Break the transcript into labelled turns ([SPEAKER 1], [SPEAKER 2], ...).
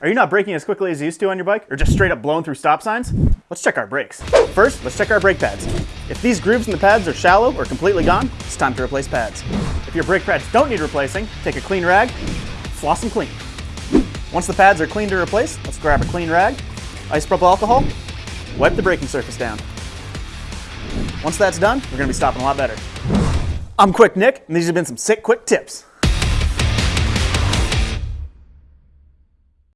[SPEAKER 1] Are you not braking as quickly as you used to on your bike? Or just straight up blown through stop signs? Let's check our brakes. First, let's check our brake pads. If these grooves in the pads are shallow or completely gone, it's time to replace pads. If your brake pads don't need replacing, take a clean rag, floss them clean. Once the pads are clean to replace, let's grab a clean rag, isopropyl alcohol, wipe the braking surface down. Once that's done, we're gonna be stopping a lot better. I'm Quick Nick, and these have been some sick quick tips.